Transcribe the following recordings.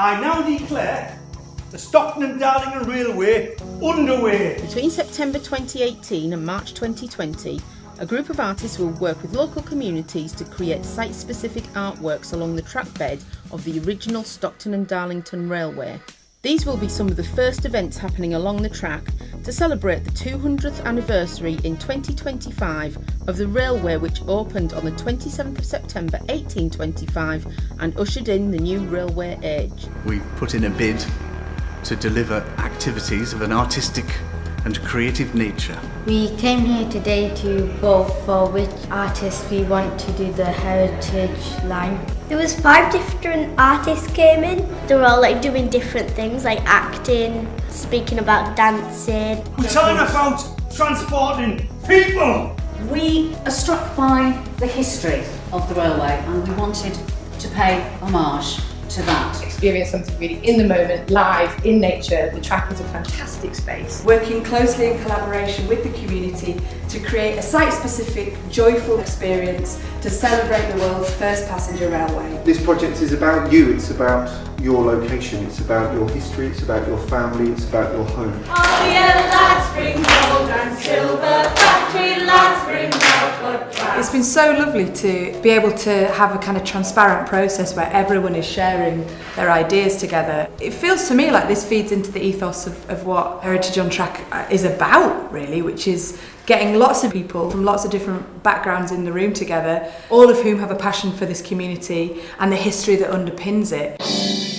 I now declare the Stockton and Darlington Railway underway. Between September 2018 and March 2020, a group of artists will work with local communities to create site-specific artworks along the trackbed of the original Stockton and Darlington Railway. These will be some of the first events happening along the track to celebrate the 200th anniversary in 2025 of the railway which opened on the 27th of September 1825 and ushered in the new railway age. We've put in a bid to deliver activities of an artistic and creative nature. We came here today to vote for which artist we want to do the heritage line. There was five different artists came in. They were all like doing different things like acting, speaking about dancing. China found transporting people. We are struck by the history of the railway and we wanted to pay homage to that. Experience something really in the moment, live, in nature. The track is a fantastic space. Working closely in collaboration with the community to create a site-specific, joyful experience to celebrate the world's first passenger railway. This project is about you, it's about your location, it's about your history, it's about your family, it's about your home. Oh yeah, lads bring gold and silver, factory lads bring It's been so lovely to be able to have a kind of transparent process where everyone is sharing their ideas together. It feels to me like this feeds into the ethos of, of what Heritage on Track uh, is about, really, which is getting lots of people from lots of different backgrounds in the room together, all of whom have a passion for this community and the history that underpins it.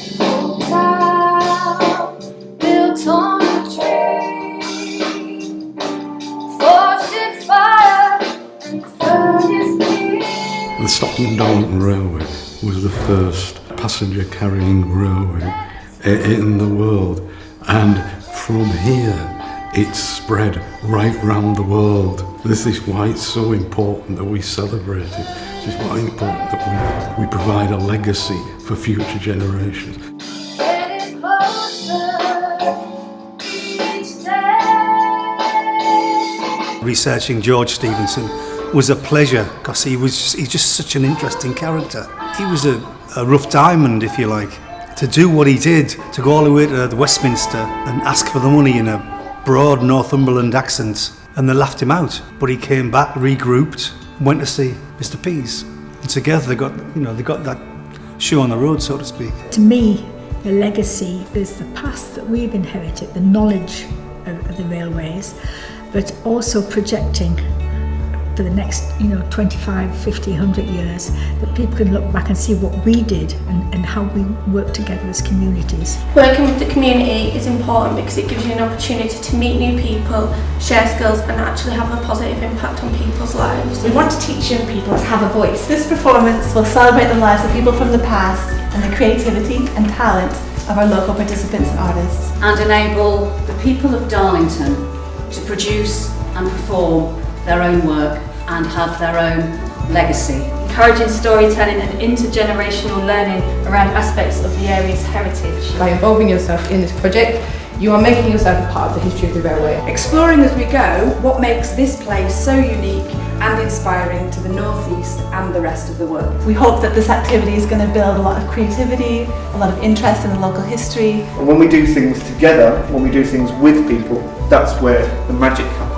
Stockton Darlington Railway was the first passenger carrying railway in the world and from here it's spread right round the world. This is why it's so important that we celebrate it. This is why it's important that we, we provide a legacy for future generations. getting closer each day. Researching George Stephenson was a pleasure because he was he's just such an interesting character. He was a, a rough diamond, if you like. To do what he did, to go all the way to Westminster and ask for the money in a broad Northumberland accent, and they laughed him out. But he came back, regrouped, went to see Mr. Pease, and together they got you know they got that shoe on the road, so to speak. To me, the legacy is the past that we've inherited, the knowledge of, of the railways, but also projecting for the next, you know, 25, 50, 100 years, that people can look back and see what we did and, and how we work together as communities. Working with the community is important because it gives you an opportunity to meet new people, share skills and actually have a positive impact on people's lives. We want to teach young people to have a voice. This performance will celebrate the lives of people from the past and the creativity and talent of our local participants and artists. And enable the people of Darlington to produce and perform their own work and have their own legacy. encouraging storytelling and intergenerational learning around aspects of the area's heritage. By involving yourself in this project, you are making yourself a part of the history of the railway. Exploring as we go what makes this place so unique and inspiring to the northeast and the rest of the world. We hope that this activity is going to build a lot of creativity, a lot of interest in the local history. And when we do things together, when we do things with people, that's where the magic happens.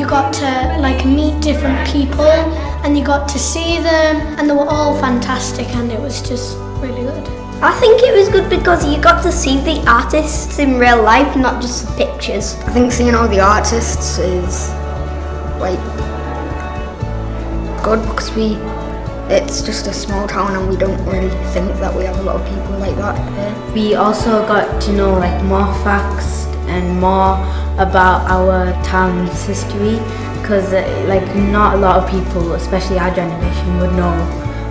You got to like meet different people and you got to see them and they were all fantastic and it was just really good. I think it was good because you got to see the artists in real life, not just the pictures. I think seeing all the artists is like good because we it's just a small town and we don't really think that we have a lot of people like that here. We also got to know like more facts and more about our town's history because uh, like not a lot of people, especially our generation, would know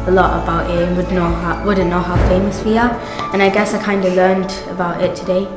a lot about it and would know how, wouldn't know how famous we are and I guess I kind of learned about it today.